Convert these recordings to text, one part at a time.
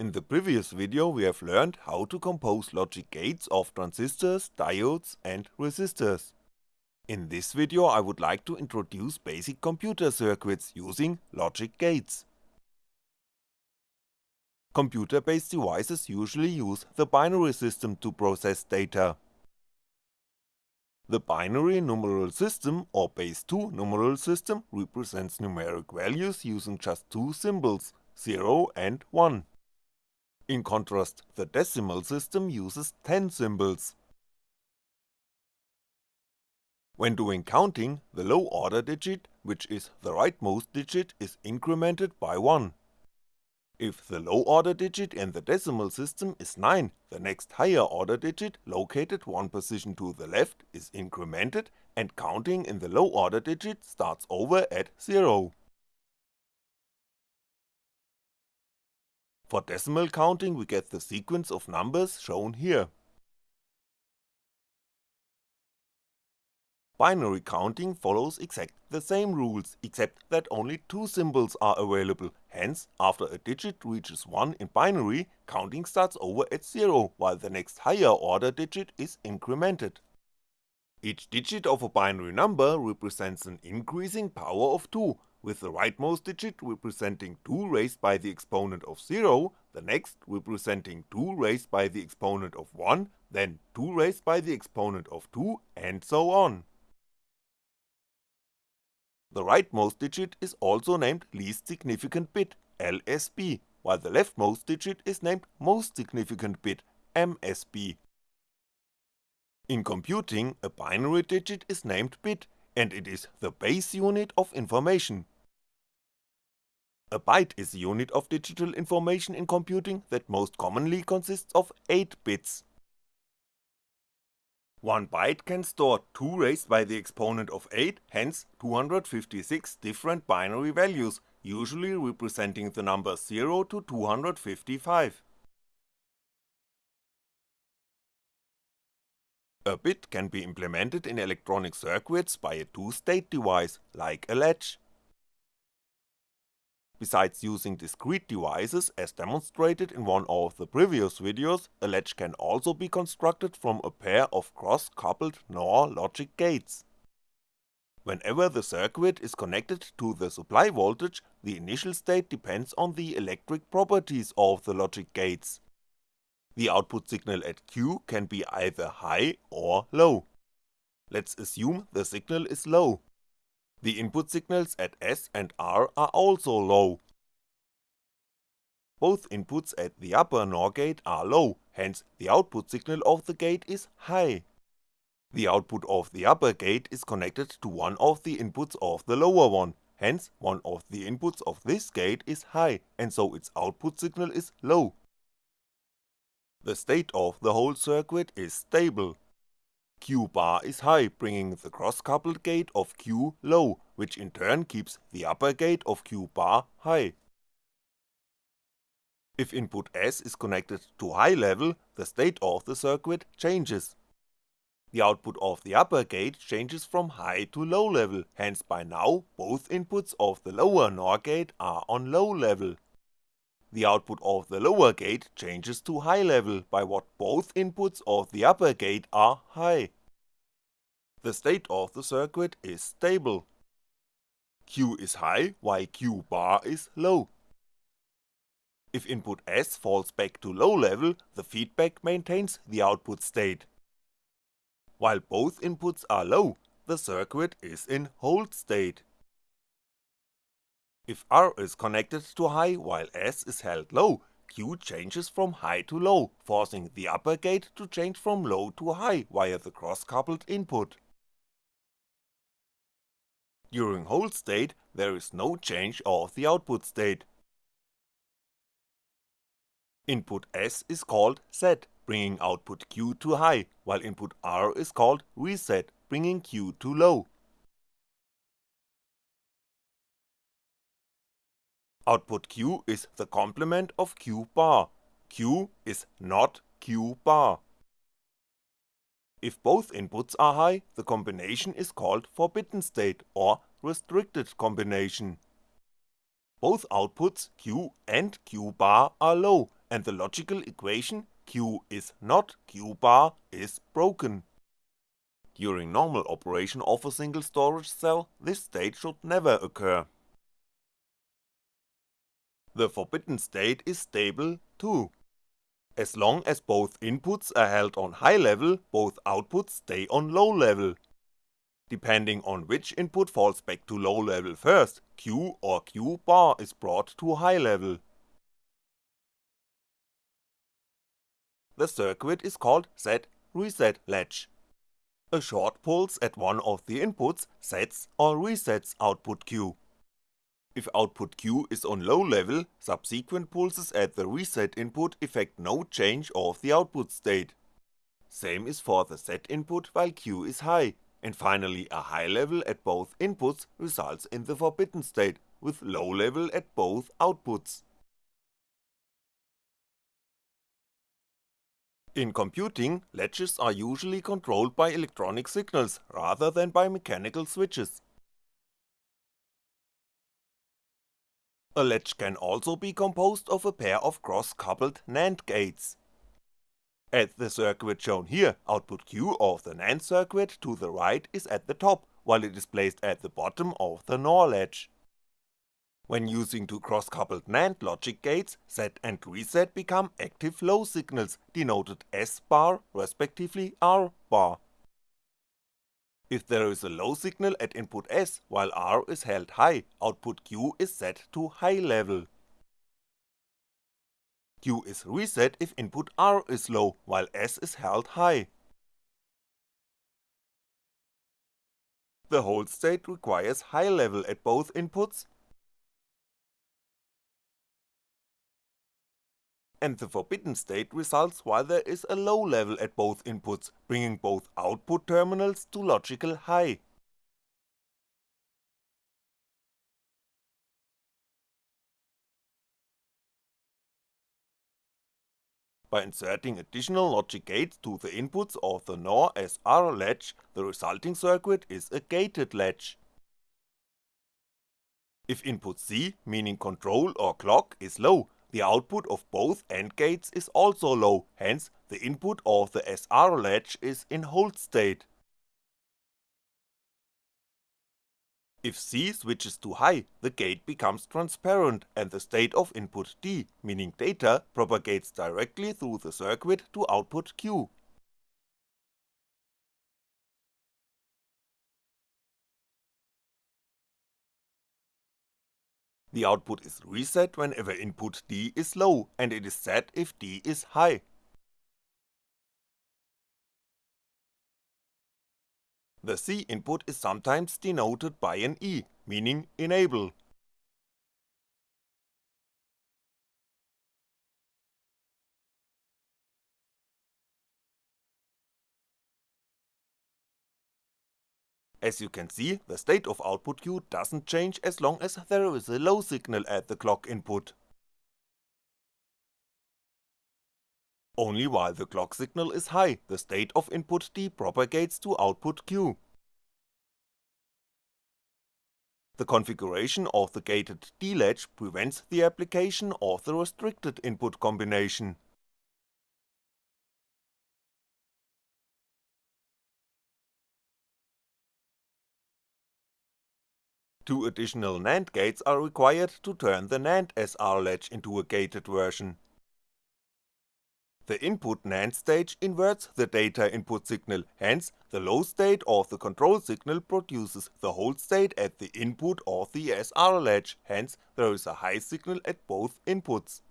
In the previous video we have learned how to compose logic gates of transistors, diodes and resistors. In this video I would like to introduce basic computer circuits using logic gates. Computer-based devices usually use the binary system to process data. The binary numeral system or base 2 numeral system represents numeric values using just two symbols, 0 and 1. In contrast, the decimal system uses 10 symbols. When doing counting, the low order digit, which is the rightmost digit, is incremented by 1. If the low order digit in the decimal system is 9, the next higher order digit, located one position to the left, is incremented and counting in the low order digit starts over at 0. For decimal counting we get the sequence of numbers shown here. Binary counting follows exactly the same rules, except that only two symbols are available, hence after a digit reaches 1 in binary, counting starts over at 0 while the next higher order digit is incremented. Each digit of a binary number represents an increasing power of 2, with the rightmost digit representing 2 raised by the exponent of 0, the next representing 2 raised by the exponent of 1, then 2 raised by the exponent of 2, and so on. The rightmost digit is also named least significant bit, LSB, while the leftmost digit is named most significant bit, MSB. In computing, a binary digit is named bit, and it is the base unit of information. A byte is a unit of digital information in computing that most commonly consists of 8 bits. One byte can store 2 raised by the exponent of 8, hence 256 different binary values, usually representing the numbers 0 to 255. A bit can be implemented in electronic circuits by a two-state device, like a latch. Besides using discrete devices as demonstrated in one of the previous videos, a latch can also be constructed from a pair of cross-coupled NOR logic gates. Whenever the circuit is connected to the supply voltage, the initial state depends on the electric properties of the logic gates. The output signal at Q can be either high or low. Let's assume the signal is low, the input signals at S and R are also low. Both inputs at the upper NOR gate are low, hence the output signal of the gate is high. The output of the upper gate is connected to one of the inputs of the lower one, hence one of the inputs of this gate is high, and so its output signal is low. The state of the whole circuit is stable, Q bar is high, bringing the cross-coupled gate of Q low, which in turn keeps the upper gate of Q bar high. If input S is connected to high level, the state of the circuit changes. The output of the upper gate changes from high to low level, hence by now both inputs of the lower NOR gate are on low level. The output of the lower gate changes to high level by what both inputs of the upper gate are high. The state of the circuit is stable. Q is high while Q bar is low. If input S falls back to low level, the feedback maintains the output state. While both inputs are low, the circuit is in hold state. If R is connected to high while S is held low, Q changes from high to low, forcing the upper gate to change from low to high via the cross-coupled input. During hold state, there is no change of the output state. Input S is called set, bringing output Q to high, while input R is called reset, bringing Q to low. Output Q is the complement of Q bar, Q is not Q bar. If both inputs are high, the combination is called forbidden state or restricted combination. Both outputs Q and Q bar are low, and the logical equation Q is not Q bar is broken. During normal operation of a single storage cell, this state should never occur. The forbidden state is stable too. As long as both inputs are held on high level, both outputs stay on low level. Depending on which input falls back to low level first, Q or Q bar is brought to high level. The circuit is called set reset latch. A short pulse at one of the inputs sets or resets output Q. If output Q is on low level, subsequent pulses at the reset input effect no change of the output state. Same is for the set input while Q is high, and finally a high level at both inputs results in the forbidden state, with low level at both outputs. In computing, latches are usually controlled by electronic signals rather than by mechanical switches. A latch can also be composed of a pair of cross-coupled NAND gates. At the circuit shown here, output Q of the NAND circuit to the right is at the top, while it is placed at the bottom of the NOR latch. When using two cross-coupled NAND logic gates, set and reset become active low signals, denoted S bar respectively R bar. If there is a low signal at input S while R is held high, output Q is set to high level. Q is reset if input R is low while S is held high. The hold state requires high level at both inputs and the forbidden state results while there is a low level at both inputs, bringing both output terminals to logical high. By inserting additional logic gates to the inputs of the NOR SR latch, the resulting circuit is a gated latch. If input C, meaning control or clock, is low, the output of both AND gates is also low, hence the input of the SR latch is in hold state. If C switches to high, the gate becomes transparent and the state of input D, meaning data, propagates directly through the circuit to output Q. The output is reset whenever input D is low and it is set if D is high. The C input is sometimes denoted by an E, meaning enable. As you can see, the state of output Q doesn't change as long as there is a low signal at the clock input. Only while the clock signal is high, the state of input D propagates to output Q. The configuration of the gated D latch prevents the application of the restricted input combination. Two additional NAND gates are required to turn the NAND SR latch into a gated version. The input NAND stage inverts the data input signal, hence the low state of the control signal produces the hold state at the input of the SR latch, hence there is a high signal at both inputs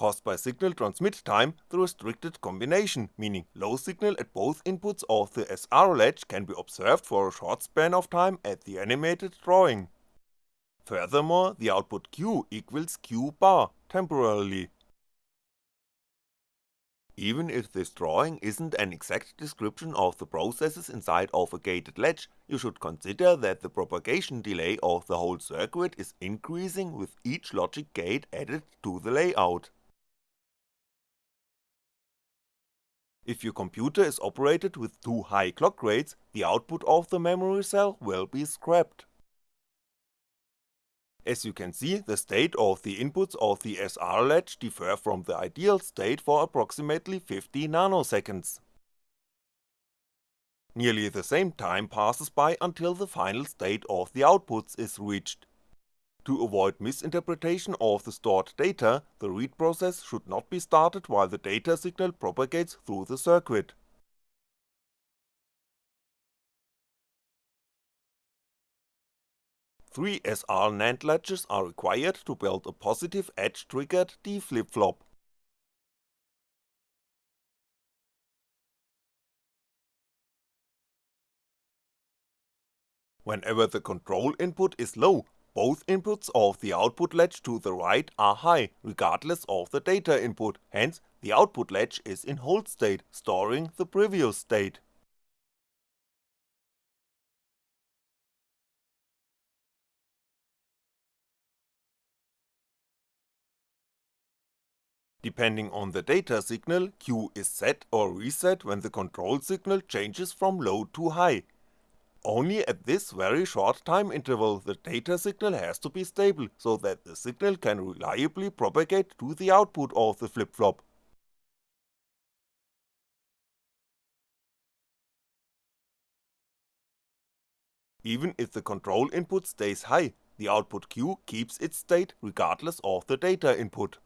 caused by signal transmit time, the restricted combination, meaning low signal at both inputs of the SR latch can be observed for a short span of time at the animated drawing. Furthermore, the output Q equals Q bar, temporarily. Even if this drawing isn't an exact description of the processes inside of a gated latch, you should consider that the propagation delay of the whole circuit is increasing with each logic gate added to the layout. If your computer is operated with too high clock rates, the output of the memory cell will be scrapped. As you can see, the state of the inputs of the SR latch differ from the ideal state for approximately 50 nanoseconds. Nearly the same time passes by until the final state of the outputs is reached. To avoid misinterpretation of the stored data, the read process should not be started while the data signal propagates through the circuit. Three SR NAND latches are required to build a positive edge triggered D flip-flop. Whenever the control input is low, both inputs of the output latch to the right are high, regardless of the data input, hence the output latch is in hold state, storing the previous state. Depending on the data signal, Q is set or reset when the control signal changes from low to high. Only at this very short time interval the data signal has to be stable, so that the signal can reliably propagate to the output of the flip-flop. Even if the control input stays high, the output Q keeps its state regardless of the data input.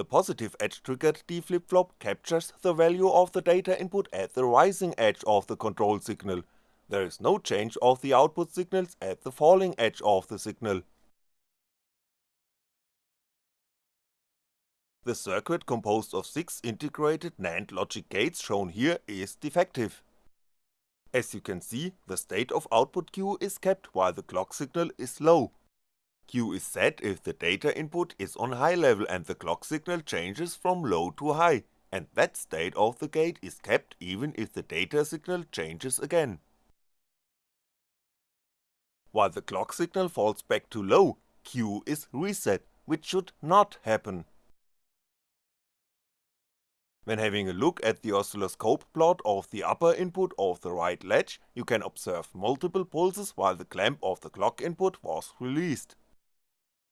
The positive edge triggered D flip-flop captures the value of the data input at the rising edge of the control signal, there is no change of the output signals at the falling edge of the signal. The circuit composed of 6 integrated NAND logic gates shown here is defective. As you can see, the state of output Q is kept while the clock signal is low, Q is set if the data input is on high level and the clock signal changes from low to high, and that state of the gate is kept even if the data signal changes again. While the clock signal falls back to low, Q is reset, which should not happen. When having a look at the oscilloscope plot of the upper input of the right latch, you can observe multiple pulses while the clamp of the clock input was released.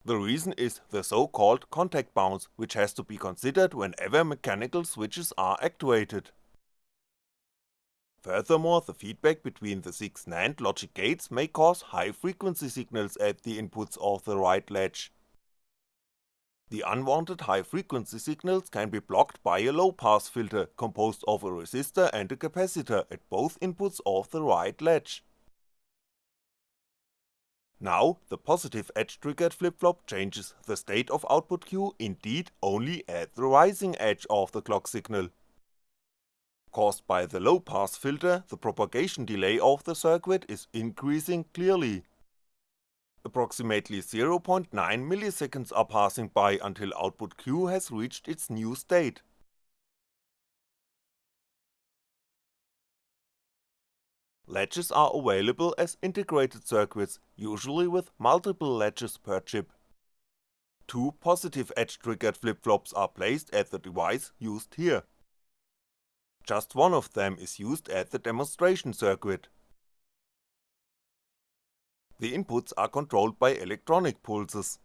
The reason is the so called contact bounce, which has to be considered whenever mechanical switches are actuated. Furthermore, the feedback between the 6 NAND logic gates may cause high frequency signals at the inputs of the right latch. The unwanted high frequency signals can be blocked by a low pass filter composed of a resistor and a capacitor at both inputs of the right latch. Now, the positive edge triggered flip-flop changes the state of output Q indeed only at the rising edge of the clock signal. Caused by the low pass filter, the propagation delay of the circuit is increasing clearly. Approximately 0.9 milliseconds are passing by until output Q has reached its new state. Latches are available as integrated circuits, usually with multiple latches per chip. Two positive edge triggered flip-flops are placed at the device used here. Just one of them is used at the demonstration circuit. The inputs are controlled by electronic pulses.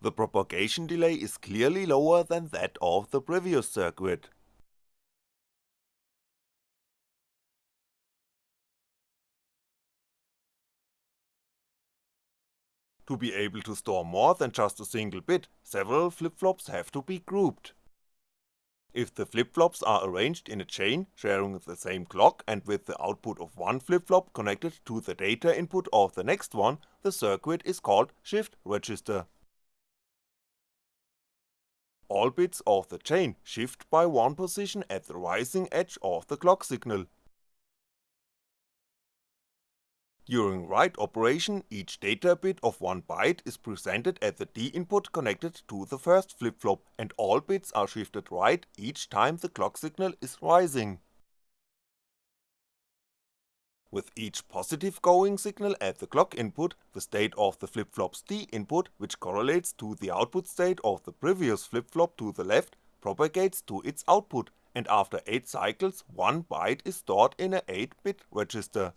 The propagation delay is clearly lower than that of the previous circuit. To be able to store more than just a single bit, several flip-flops have to be grouped. If the flip-flops are arranged in a chain sharing the same clock and with the output of one flip-flop connected to the data input of the next one, the circuit is called shift register. All bits of the chain shift by one position at the rising edge of the clock signal, During write operation, each data bit of 1 byte is presented at the D input connected to the first flip-flop and all bits are shifted right each time the clock signal is rising. With each positive going signal at the clock input, the state of the flip-flop's D input, which correlates to the output state of the previous flip-flop to the left, propagates to its output, and after 8 cycles 1 byte is stored in a 8 bit register.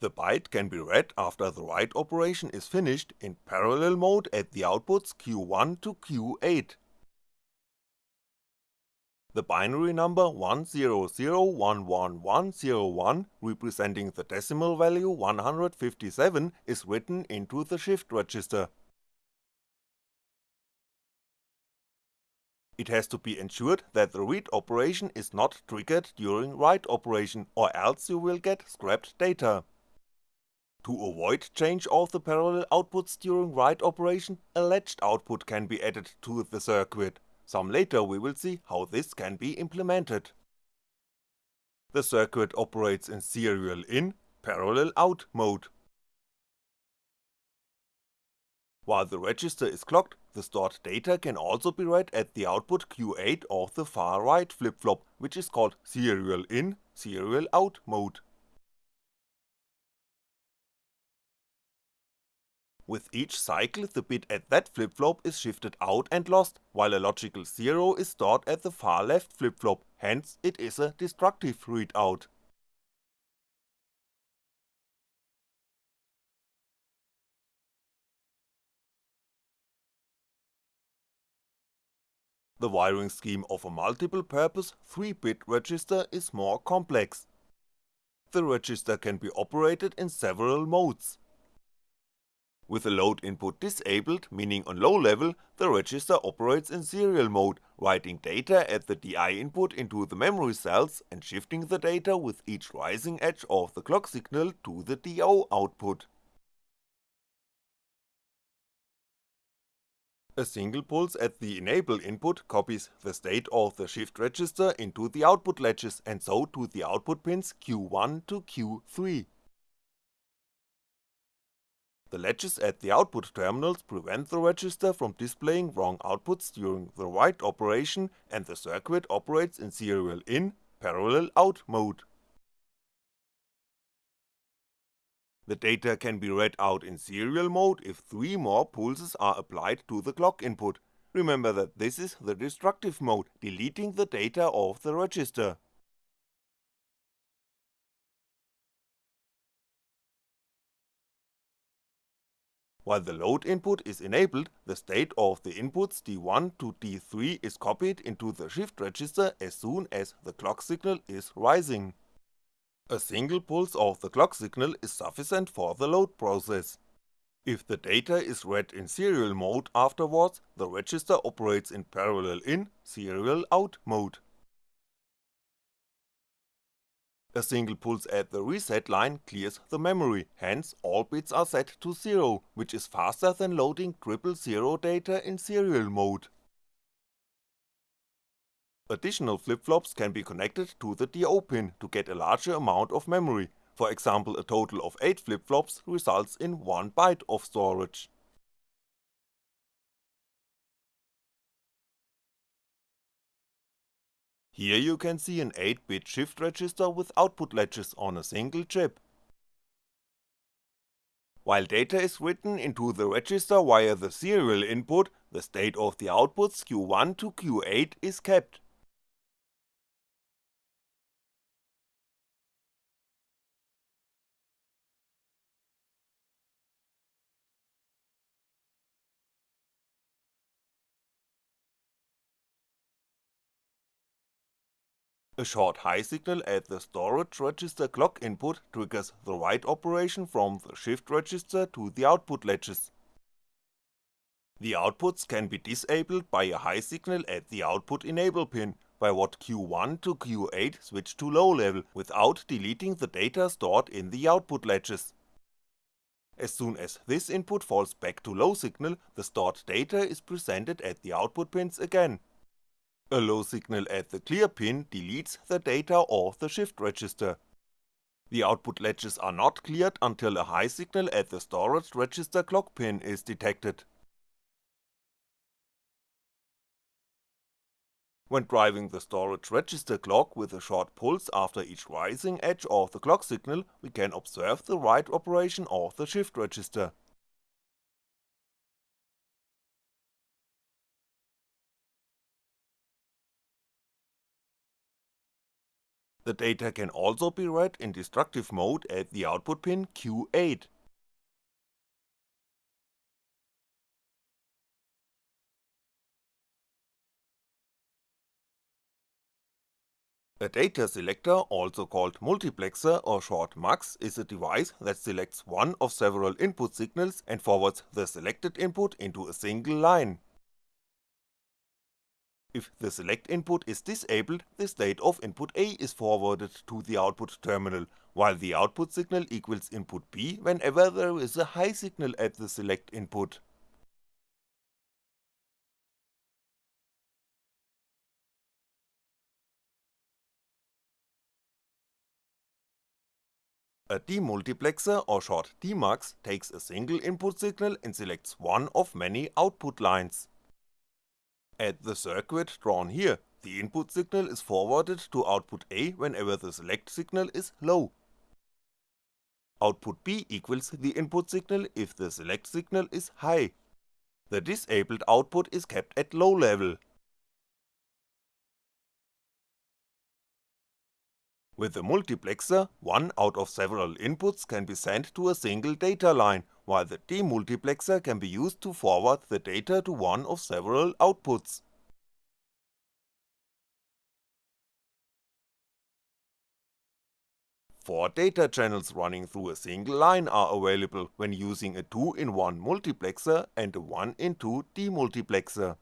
The byte can be read after the write operation is finished in parallel mode at the outputs Q1 to Q8. The binary number 1001101 representing the decimal value 157 is written into the shift register. It has to be ensured that the read operation is not triggered during write operation or else you will get scrapped data. To avoid change of the parallel outputs during write operation, a latched output can be added to the circuit, some later we will see how this can be implemented. The circuit operates in serial in, parallel out mode. While the register is clocked, the stored data can also be read at the output Q8 of the far right flip-flop, which is called serial in, serial out mode. With each cycle the bit at that flip-flop is shifted out and lost, while a logical 0 is stored at the far left flip-flop, hence it is a destructive readout. The wiring scheme of a multiple-purpose 3-bit register is more complex. The register can be operated in several modes. With the load input disabled, meaning on low level, the register operates in serial mode, writing data at the DI input into the memory cells and shifting the data with each rising edge of the clock signal to the DO output. A single pulse at the enable input copies the state of the shift register into the output latches and so to the output pins Q1 to Q3. The latches at the output terminals prevent the register from displaying wrong outputs during the write operation and the circuit operates in serial in, parallel out mode. The data can be read out in serial mode if 3 more pulses are applied to the clock input, remember that this is the destructive mode, deleting the data of the register. While the load input is enabled, the state of the inputs D1 to D3 is copied into the shift register as soon as the clock signal is rising. A single pulse of the clock signal is sufficient for the load process. If the data is read in serial mode afterwards, the register operates in parallel in, serial out mode. A single pulse at the reset line clears the memory, hence all bits are set to 0, which is faster than loading triple zero data in serial mode. Additional flip-flops can be connected to the DO pin to get a larger amount of memory, for example a total of 8 flip-flops results in 1 byte of storage. Here you can see an 8-bit shift register with output latches on a single chip. While data is written into the register via the serial input, the state of the outputs Q1 to Q8 is kept. A short high signal at the storage register clock input triggers the write operation from the shift register to the output latches. The outputs can be disabled by a high signal at the output enable pin, by what Q1 to Q8 switch to low level without deleting the data stored in the output latches. As soon as this input falls back to low signal, the stored data is presented at the output pins again, a low signal at the clear pin deletes the data of the shift register. The output latches are not cleared until a high signal at the storage register clock pin is detected. When driving the storage register clock with a short pulse after each rising edge of the clock signal, we can observe the write operation of the shift register. The data can also be read in destructive mode at the output pin Q8. A data selector, also called multiplexer or short MUX, is a device that selects one of several input signals and forwards the selected input into a single line. If the select input is disabled, the state of input A is forwarded to the output terminal, while the output signal equals input B whenever there is a high signal at the select input. A demultiplexer or short DMUX takes a single input signal and selects one of many output lines. At the circuit drawn here, the input signal is forwarded to output A whenever the select signal is low. Output B equals the input signal if the select signal is high. The disabled output is kept at low level, With a multiplexer, one out of several inputs can be sent to a single data line, while the demultiplexer can be used to forward the data to one of several outputs. Four data channels running through a single line are available when using a 2 in 1 multiplexer and a 1 in 2 demultiplexer.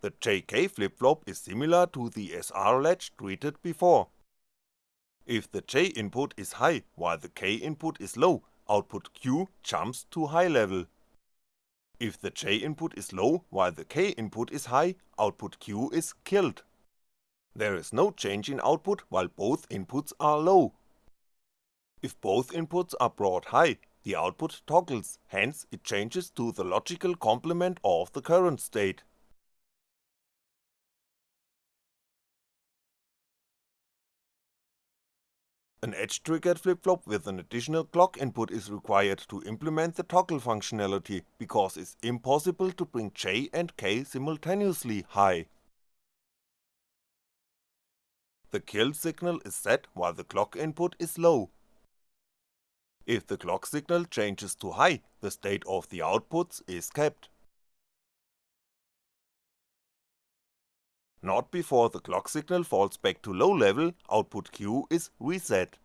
The JK flip-flop is similar to the SR latch treated before. If the J input is high while the K input is low, output Q jumps to high level. If the J input is low while the K input is high, output Q is killed. There is no change in output while both inputs are low. If both inputs are brought high, the output toggles, hence it changes to the logical complement of the current state. An edge-triggered flip-flop with an additional clock input is required to implement the toggle functionality, because it's impossible to bring J and K simultaneously high. The kill signal is set while the clock input is low. If the clock signal changes to high, the state of the outputs is kept. Not before the clock signal falls back to low level, output Q is reset.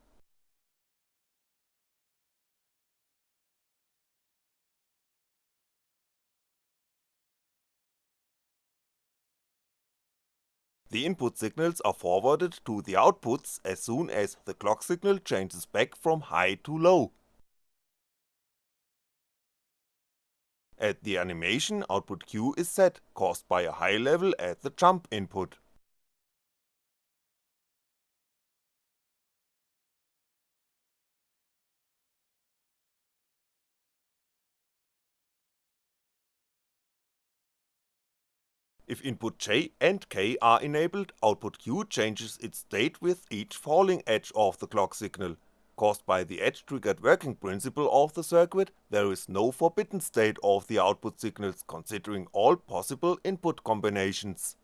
The input signals are forwarded to the outputs as soon as the clock signal changes back from high to low. At the animation output Q is set, caused by a high level at the jump input. If input J and K are enabled, output Q changes its state with each falling edge of the clock signal, Caused by the edge-triggered working principle of the circuit, there is no forbidden state of the output signals considering all possible input combinations.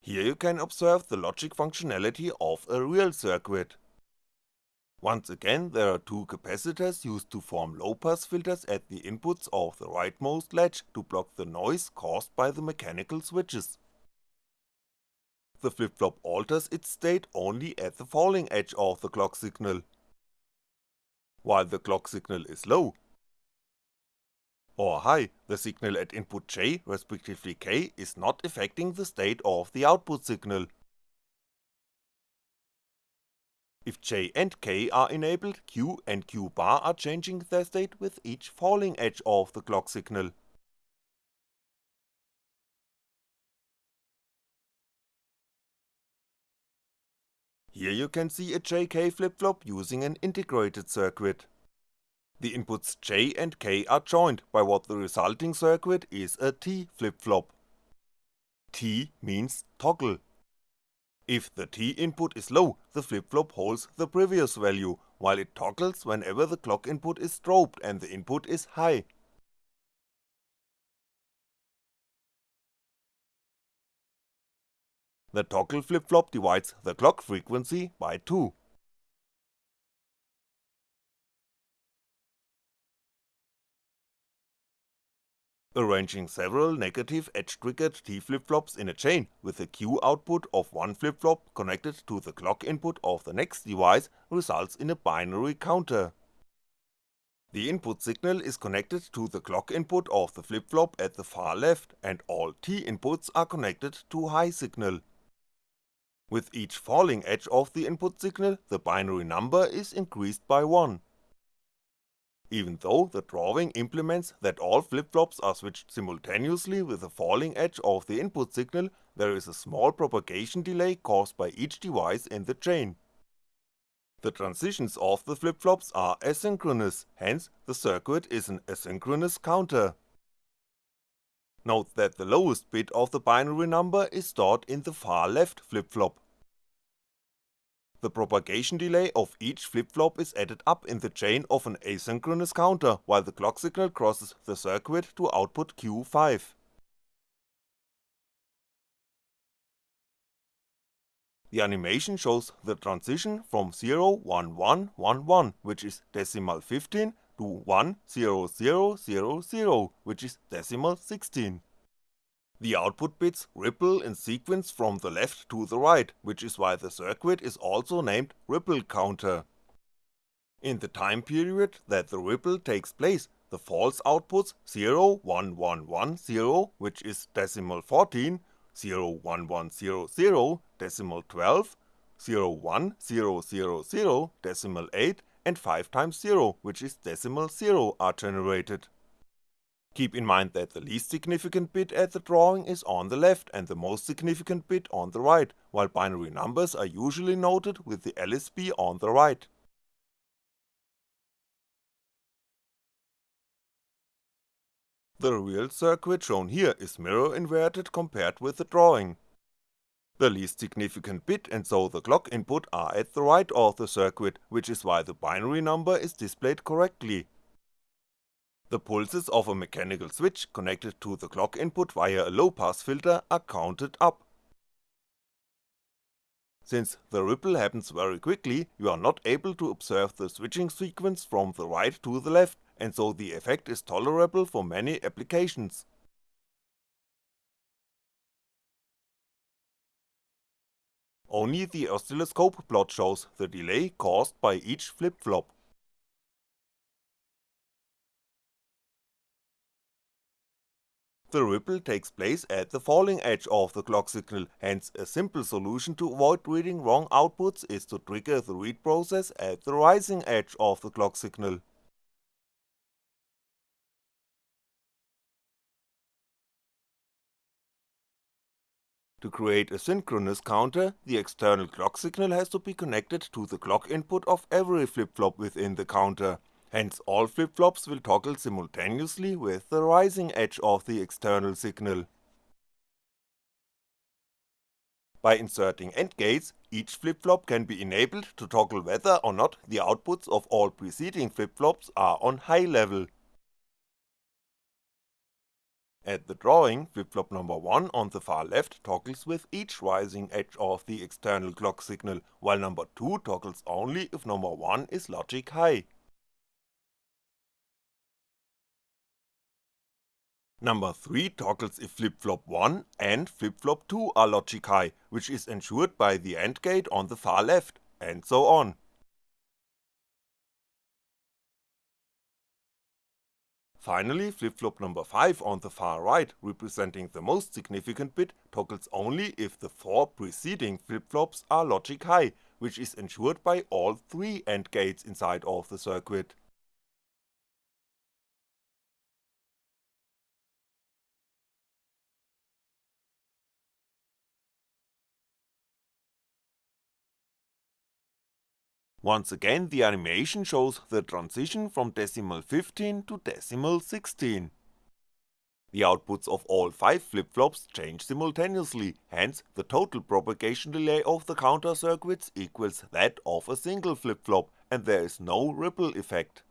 Here you can observe the logic functionality of a real circuit. Once again there are two capacitors used to form low pass filters at the inputs of the rightmost latch to block the noise caused by the mechanical switches. The flip-flop alters its state only at the falling edge of the clock signal. While the clock signal is low, or high, the signal at input J respectively K is not affecting the state of the output signal. If J and K are enabled, Q and Q bar are changing their state with each falling edge of the clock signal. Here you can see a JK flip-flop using an integrated circuit. The inputs J and K are joined by what the resulting circuit is a T flip-flop. T means toggle. If the T input is low, the flip-flop holds the previous value, while it toggles whenever the clock input is strobed and the input is high. The toggle flip-flop divides the clock frequency by 2. Arranging several negative edge-triggered T flip-flops in a chain with a Q output of one flip-flop connected to the clock input of the next device results in a binary counter. The input signal is connected to the clock input of the flip-flop at the far left and all T inputs are connected to high signal. With each falling edge of the input signal, the binary number is increased by 1. Even though the drawing implements that all flip-flops are switched simultaneously with the falling edge of the input signal, there is a small propagation delay caused by each device in the chain. The transitions of the flip-flops are asynchronous, hence the circuit is an asynchronous counter. Note that the lowest bit of the binary number is stored in the far left flip-flop. The propagation delay of each flip-flop is added up in the chain of an asynchronous counter while the clock signal crosses the circuit to output Q5. The animation shows the transition from 0 1 1 1 1 which is decimal 15 to 1 0 0 0 0 which is decimal 16. The output bits ripple in sequence from the left to the right, which is why the circuit is also named ripple counter. In the time period that the ripple takes place, the false outputs 0 1 1 1 0 which is decimal 14, 0 1 1 0 0 decimal 12, 0 1 0 0 0 decimal 8 and 5 times 0 which is decimal 0 are generated. Keep in mind that the least significant bit at the drawing is on the left and the most significant bit on the right, while binary numbers are usually noted with the LSB on the right. The real circuit shown here is mirror inverted compared with the drawing. The least significant bit and so the clock input are at the right of the circuit, which is why the binary number is displayed correctly, the pulses of a mechanical switch connected to the clock input via a low pass filter are counted up. Since the ripple happens very quickly, you are not able to observe the switching sequence from the right to the left, and so the effect is tolerable for many applications. Only the oscilloscope plot shows the delay caused by each flip-flop. The ripple takes place at the falling edge of the clock signal, hence a simple solution to avoid reading wrong outputs is to trigger the read process at the rising edge of the clock signal. To create a synchronous counter, the external clock signal has to be connected to the clock input of every flip-flop within the counter, hence all flip-flops will toggle simultaneously with the rising edge of the external signal. By inserting AND gates, each flip-flop can be enabled to toggle whether or not the outputs of all preceding flip-flops are on high level. At the drawing, flip-flop number 1 on the far left toggles with each rising edge of the external clock signal, while number 2 toggles only if number 1 is logic high. Number 3 toggles if flip-flop 1 and flip-flop 2 are logic high, which is ensured by the AND gate on the far left, and so on. Finally, flip-flop number 5 on the far right, representing the most significant bit, toggles only if the 4 preceding flip-flops are logic high, which is ensured by all 3 AND gates inside of the circuit. Once again the animation shows the transition from decimal 15 to decimal 16. The outputs of all 5 flip-flops change simultaneously, hence the total propagation delay of the counter circuits equals that of a single flip-flop and there is no ripple effect.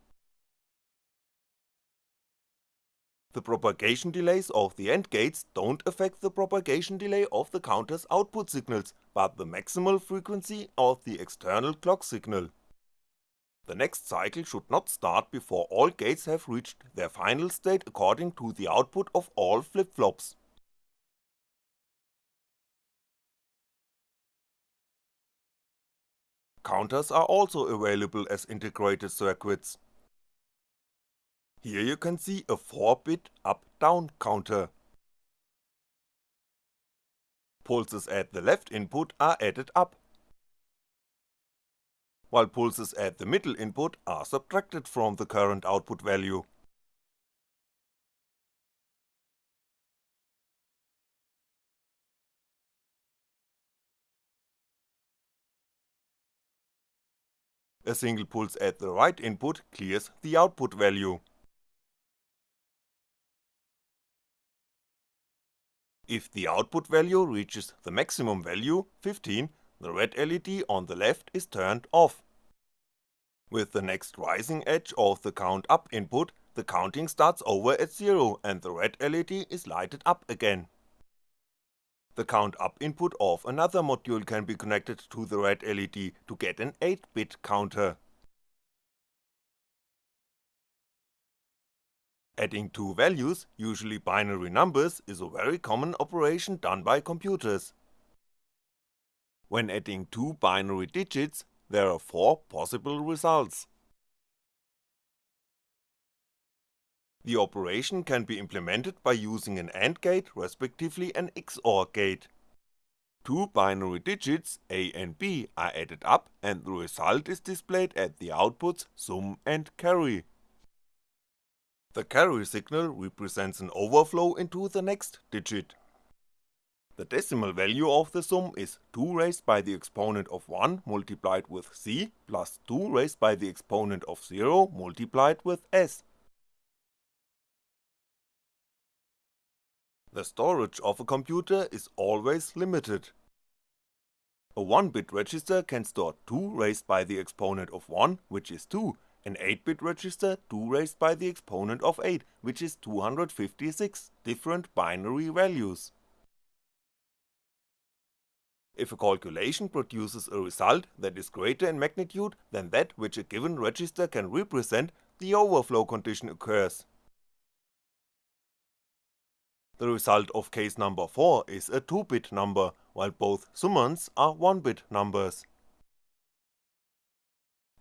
The propagation delays of the AND gates don't affect the propagation delay of the counter's output signals, but the maximal frequency of the external clock signal. The next cycle should not start before all gates have reached their final state according to the output of all flip-flops. Counters are also available as integrated circuits. Here you can see a 4-bit up-down counter. Pulses at the left input are added up, while pulses at the middle input are subtracted from the current output value. A single pulse at the right input clears the output value. If the output value reaches the maximum value, 15, the red LED on the left is turned off. With the next rising edge of the count up input, the counting starts over at 0 and the red LED is lighted up again. The count up input of another module can be connected to the red LED to get an 8-bit counter. Adding two values, usually binary numbers, is a very common operation done by computers. When adding two binary digits, there are four possible results. The operation can be implemented by using an AND gate respectively an XOR gate. Two binary digits A and B are added up and the result is displayed at the outputs sum and carry. The carry signal represents an overflow into the next digit. The decimal value of the sum is 2 raised by the exponent of 1 multiplied with c plus 2 raised by the exponent of 0 multiplied with s. The storage of a computer is always limited. A 1-bit register can store 2 raised by the exponent of 1, which is 2, an 8-bit register 2 raised by the exponent of 8, which is 256 different binary values. If a calculation produces a result that is greater in magnitude than that which a given register can represent, the overflow condition occurs. The result of case number 4 is a 2-bit number, while both summands are 1-bit numbers.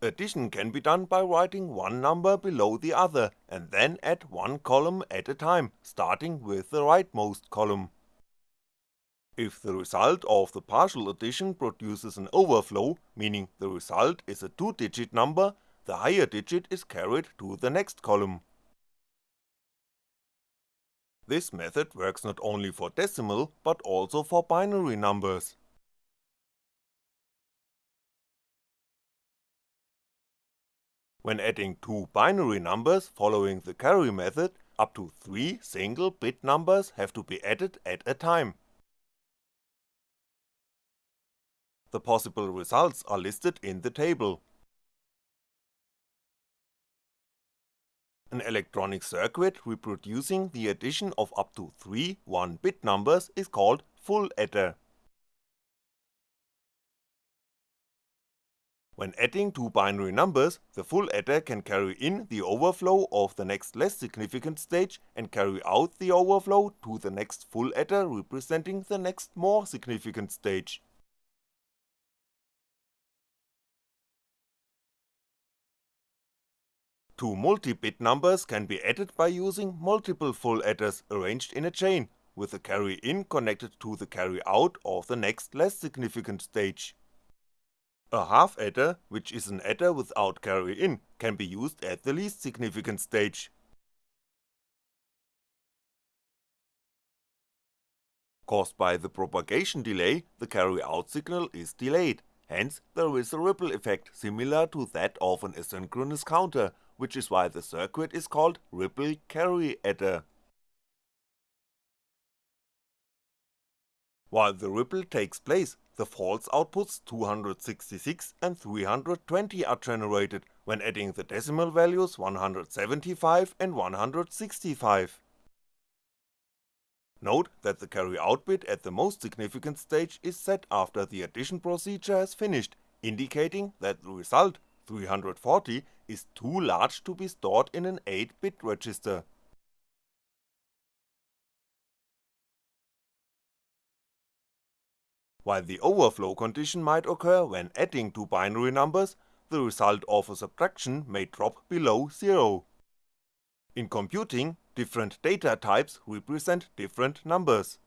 Addition can be done by writing one number below the other and then add one column at a time, starting with the rightmost column. If the result of the partial addition produces an overflow, meaning the result is a 2 digit number, the higher digit is carried to the next column. This method works not only for decimal but also for binary numbers. When adding two binary numbers following the carry method, up to 3 single bit numbers have to be added at a time. The possible results are listed in the table. An electronic circuit reproducing the addition of up to 3 1-bit numbers is called full adder. When adding two binary numbers, the full adder can carry in the overflow of the next less significant stage and carry out the overflow to the next full adder representing the next more significant stage. Two multi-bit numbers can be added by using multiple full adders arranged in a chain, with the carry in connected to the carry out of the next less significant stage. A half adder, which is an adder without carry in, can be used at the least significant stage. Caused by the propagation delay, the carry out signal is delayed, hence there is a ripple effect similar to that of an asynchronous counter, which is why the circuit is called ripple carry adder. While the ripple takes place, the false outputs 266 and 320 are generated when adding the decimal values 175 and 165. Note that the carry out bit at the most significant stage is set after the addition procedure has finished, indicating that the result, 340, is too large to be stored in an 8-bit register. While the overflow condition might occur when adding two binary numbers, the result of a subtraction may drop below zero. In computing, different data types represent different numbers.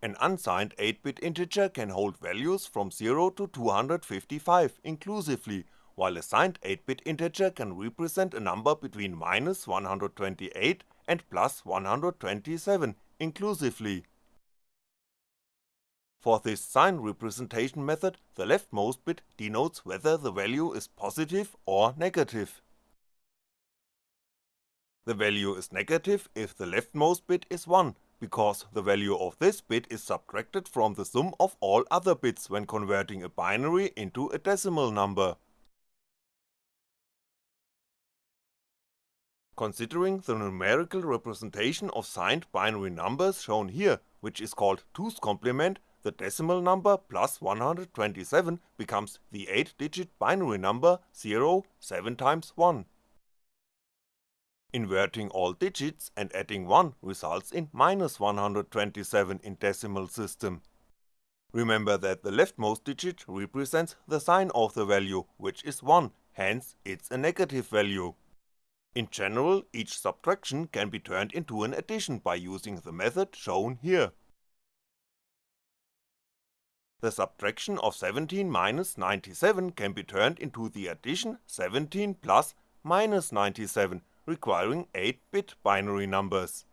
An unsigned 8-bit integer can hold values from 0 to 255 inclusively, while a signed 8-bit integer can represent a number between minus 128 and plus 127 inclusively. For this sign representation method, the leftmost bit denotes whether the value is positive or negative. The value is negative if the leftmost bit is 1, because the value of this bit is subtracted from the sum of all other bits when converting a binary into a decimal number. Considering the numerical representation of signed binary numbers shown here, which is called 2's complement, the decimal number plus 127 becomes the 8 digit binary number 0 7 times 1. Inverting all digits and adding 1 results in minus 127 in decimal system. Remember that the leftmost digit represents the sign of the value, which is 1, hence it's a negative value. In general, each subtraction can be turned into an addition by using the method shown here. The subtraction of 17 minus 97 can be turned into the addition 17 plus minus 97 requiring 8-bit binary numbers.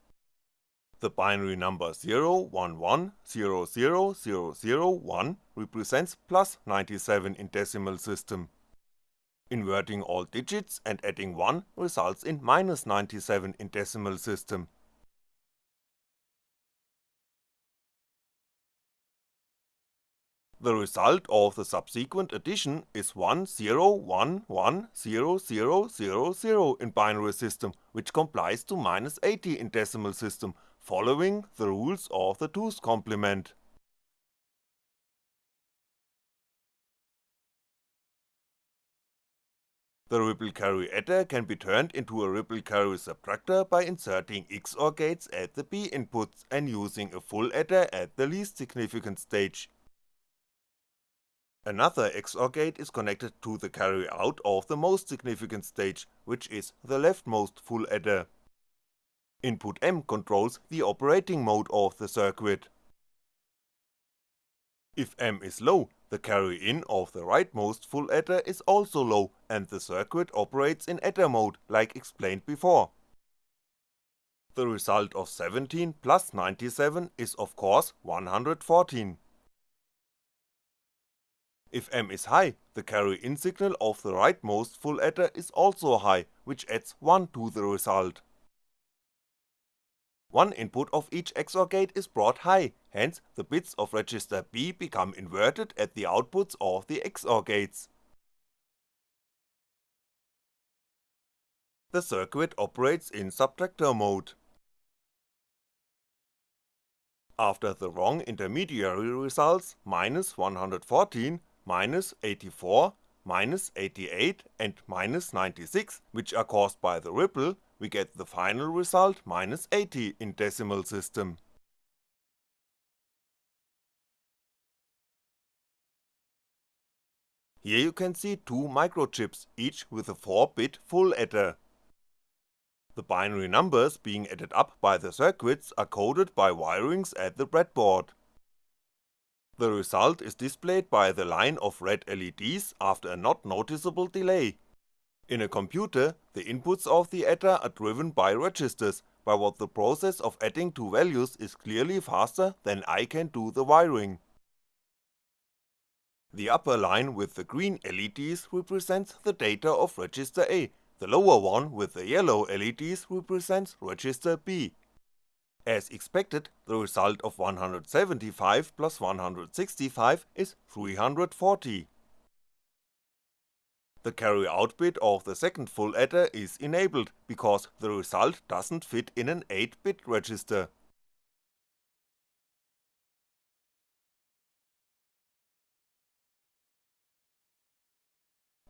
The binary number 011000001 represents plus 97 in decimal system. Inverting all digits and adding 1 results in minus 97 in decimal system. The result of the subsequent addition is 10110000 in binary system, which complies to minus 80 in decimal system, following the rules of the 2's complement. The ripple carry adder can be turned into a ripple carry subtractor by inserting XOR gates at the B inputs and using a full adder at the least significant stage. Another XOR gate is connected to the carry out of the most significant stage, which is the leftmost full adder. Input M controls the operating mode of the circuit. If M is low, the carry in of the rightmost full adder is also low and the circuit operates in adder mode like explained before. The result of 17 plus 97 is of course 114. If M is high, the carry in signal of the rightmost full adder is also high, which adds 1 to the result. One input of each XOR gate is brought high, hence the bits of register B become inverted at the outputs of the XOR gates. The circuit operates in subtractor mode. After the wrong intermediary results, minus 114, minus 84, minus 88 and minus 96 which are caused by the ripple, we get the final result minus 80 in decimal system. Here you can see two microchips, each with a 4-bit full adder. The binary numbers being added up by the circuits are coded by wirings at the breadboard. The result is displayed by the line of red LEDs after a not noticeable delay. In a computer, the inputs of the adder are driven by registers, by what the process of adding two values is clearly faster than I can do the wiring. The upper line with the green LEDs represents the data of register A, the lower one with the yellow LEDs represents register B. As expected, the result of 175 plus 165 is 340. The carry out bit of the second full adder is enabled, because the result doesn't fit in an 8-bit register.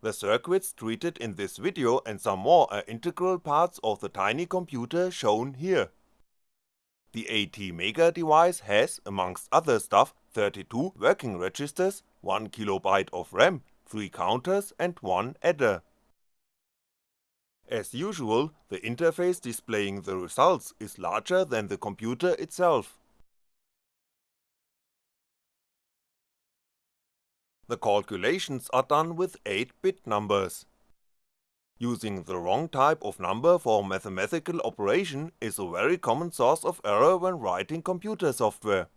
The circuits treated in this video and some more are integral parts of the tiny computer shown here. The ATmega device has, amongst other stuff, 32 working registers, 1KB of RAM, 3 counters and 1 adder. As usual, the interface displaying the results is larger than the computer itself. The calculations are done with 8-bit numbers. Using the wrong type of number for mathematical operation is a very common source of error when writing computer software.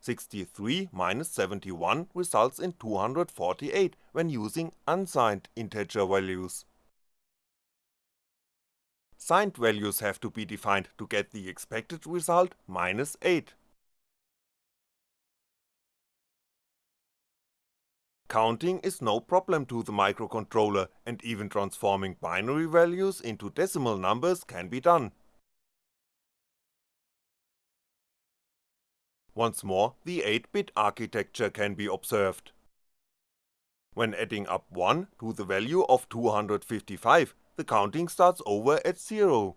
63 minus 71 results in 248 when using unsigned integer values. Signed values have to be defined to get the expected result minus 8. Counting is no problem to the microcontroller and even transforming binary values into decimal numbers can be done. Once more, the 8-bit architecture can be observed. When adding up 1 to the value of 255, the counting starts over at 0.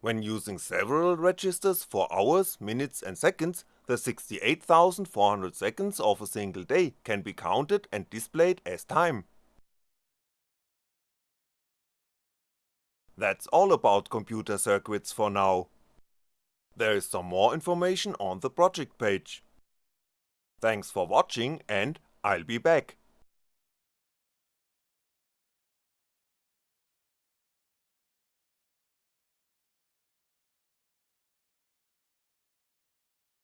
When using several registers for hours, minutes and seconds, the 68,400 seconds of a single day can be counted and displayed as time. That's all about computer circuits for now. There is some more information on the project page. Thanks for watching and I'll be back.